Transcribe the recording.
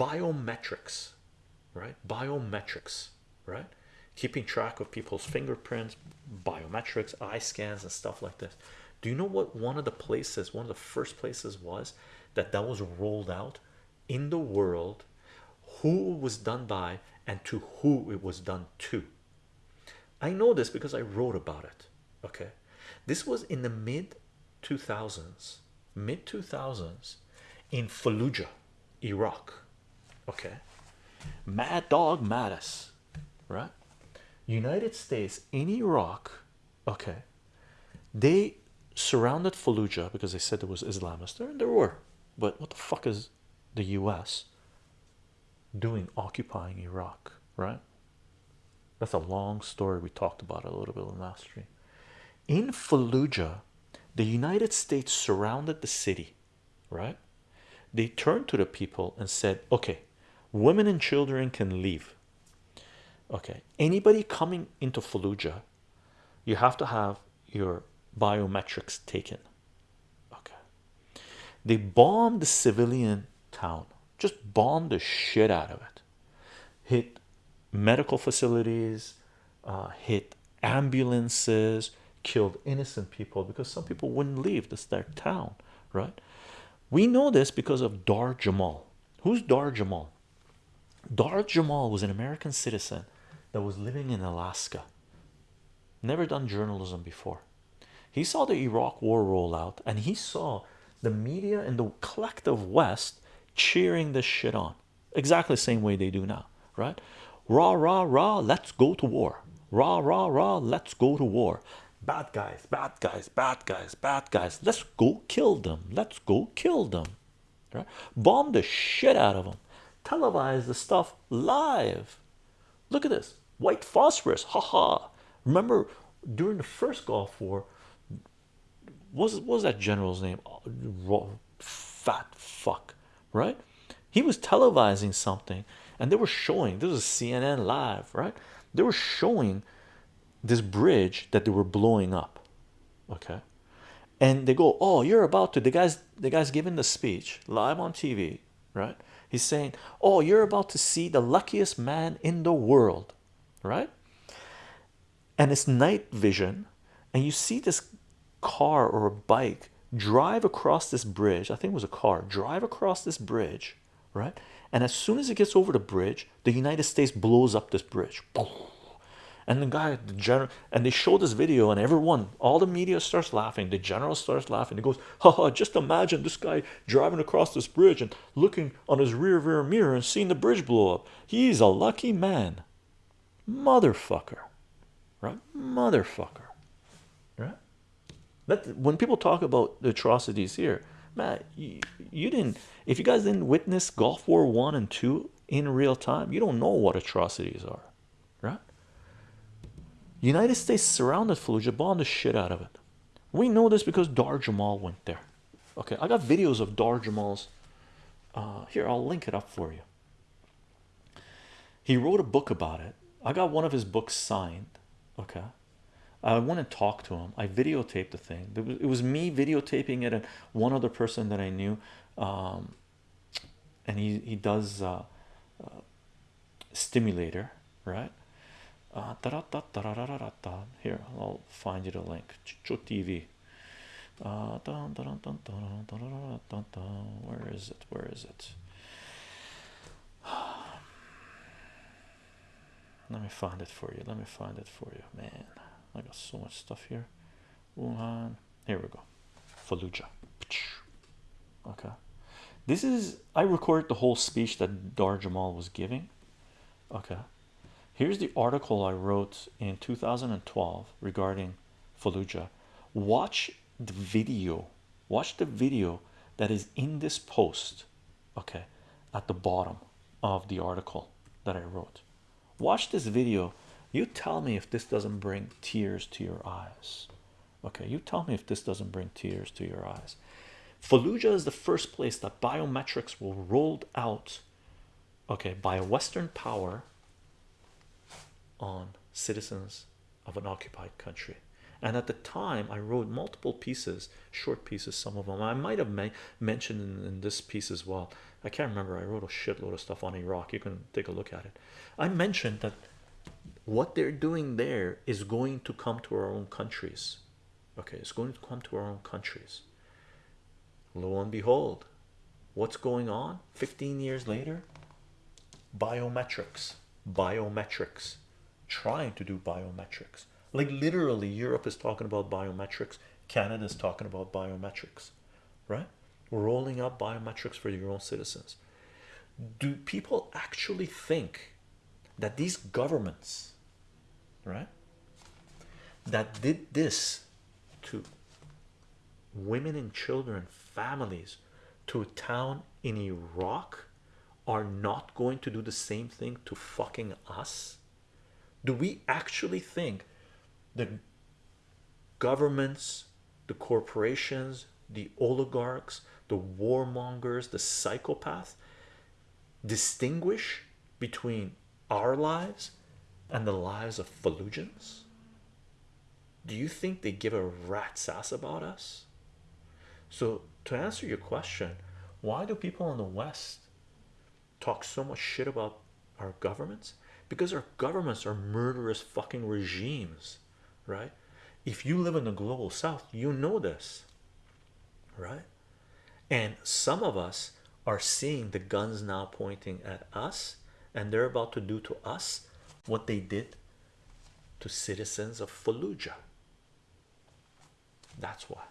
biometrics right? Biometrics right? Keeping track of people's fingerprints biometrics eye scans and stuff like this. Do you know what one of the places one of the first places was that that was rolled out in the world who was done by and to who it was done to? I know this because I wrote about it okay? This was in the mid 2000s mid 2000s in Fallujah Iraq okay. Mad Dog Mattis right? United States in Iraq okay. They surrounded Fallujah because they said there was Islamists there and there were but what the fuck is the US doing occupying Iraq right? That's a long story. We talked about a little bit in last stream. In Fallujah the United States surrounded the city right? They turned to the people and said okay women and children can leave. Okay anybody coming into Fallujah you have to have your biometrics taken. Okay. They bombed the civilian town just bombed the shit out of it. Hit medical facilities uh, hit ambulances killed innocent people because some people wouldn't leave. This their town right? We know this because of Dahr Jamail. Who's Dahr Jamail Dahr Jamail was an American citizen that was living in Alaska. Never done journalism before. He saw the Iraq war roll out and he saw the media and the collective West cheering this shit on. Exactly the same way they do now right? Rah rah rah let's go to war. Rah rah rah let's go to war. Bad guys bad guys bad guys bad guys. Let's go kill them. Let's go kill them right? Bomb the shit out of them televise the stuff live. Look at this. White phosphorus. Haha remember during the first gulf war was, what was that general's name? Fat fuck right? He was televising something and they were showing this is cnn live right? They were showing this bridge that they were blowing up okay? And they go oh you're about to the guys the guy's giving the speech live on tv right he's saying oh you're about to see the luckiest man in the world right? And it's night vision and you see this car or a bike drive across this bridge. I think it was a car. Drive across this bridge right? And as soon as it gets over the bridge the united states blows up this bridge and the guy the general and they show this video and everyone all the media starts laughing. The general starts laughing. He goes haha just imagine this guy driving across this bridge and looking on his rear rear mirror and seeing the bridge blow up. He's a lucky man. Motherfucker. Right? Motherfucker. Right? That when people talk about the atrocities here man you, you didn't if you guys didn't witness gulf war one and two in real time you don't know what atrocities are United States surrounded Fallujah, bombed the shit out of it. We know this because Dahr Jamail went there. Okay, I got videos of Dahr Jamail's. Uh, here, I'll link it up for you. He wrote a book about it. I got one of his books signed. Okay, I went and talked to him. I videotaped the thing. It was, me videotaping it and one other person that I knew. Um, and he he does uh, uh, stimulator, right? Uh, here I'll find you the link. Chicho TV uh, where is it? Where is it? Let me find it for you. Let me find it for you man. I got so much stuff here. Wuhan. Here we go. Fallujah. Okay. This is I recorded the whole speech that Dahr Jamail was giving. Okay Here's the article I wrote in 2012 regarding Fallujah. Watch the video. Watch the video that is in this post. Okay, at the bottom of the article that I wrote. Watch this video. You tell me if this doesn't bring tears to your eyes. Okay, you tell me if this doesn't bring tears to your eyes. Fallujah is the first place that biometrics were rolled out okay by a western power on citizens of an occupied country and at the time I wrote multiple pieces short pieces some of them I might have mentioned in, in, this piece as well I can't remember. I wrote a shitload of stuff on Iraq. You can take a look at it. I mentioned that what they're doing there is going to come to our own countries. Okay, it's going to come to our own countries. Lo and behold, what's going on 15 years later? Biometrics, biometrics, trying to do biometrics. Like literally, Europe is talking about biometrics, Canada is talking about biometrics, right? Rolling up biometrics for your own citizens. Do people actually think that these governments, right, that did this to women and children, families, to a town in Iraq are not going to do the same thing to fucking us? Do we actually think the governments, the corporations, the oligarchs, the warmongers, the psychopaths distinguish between our lives and the lives of Fallujans? Do you think they give a rat's ass about us? So, to answer your question, why do people in the West talk so much shit about our governments? Because our governments are murderous fucking regimes, right? If you live in the global south, you know this, right? And some of us are seeing the guns now pointing at us, and they're about to do to us what they did to citizens of Fallujah. That's why.